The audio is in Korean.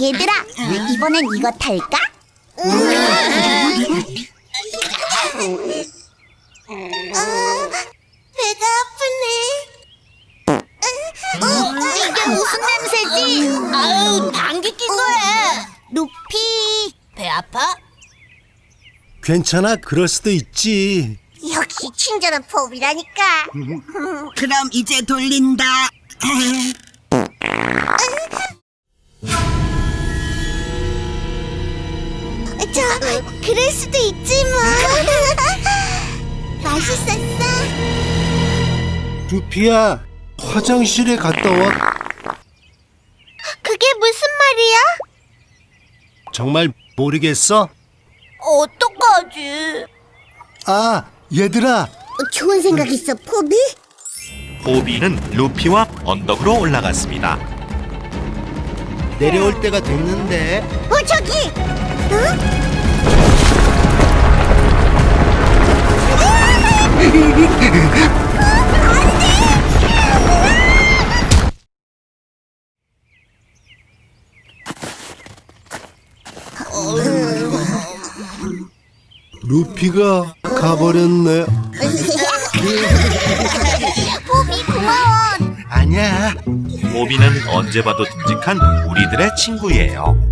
얘들아, 이번엔 이거 탈까? 배가 아프네. 어, 이게 무슨 냄새지? 아유, 감기 낀 거야. 루피, 배 아파? 괜찮아, 그럴 수도 있지. 역시 친절한 포비라니까. 그럼 이제 돌린다. 저, 그럴 수도 있지 뭐. 맛있었어. 루피야, 화장실에 갔다 와. 그게 무슨 말이야? 정말 모르겠어? 어떡하지? 아, 얘들아, 좋은 생각 있어, 포비? 포비는 루피와 언덕으로 올라갔습니다. 내려올 때가 됐는데. 어, 저기! 어? 루피가 가버렸네. 포비 고마워. 아니야. 포비는 언제 봐도 듬직한 우리들의 친구예요.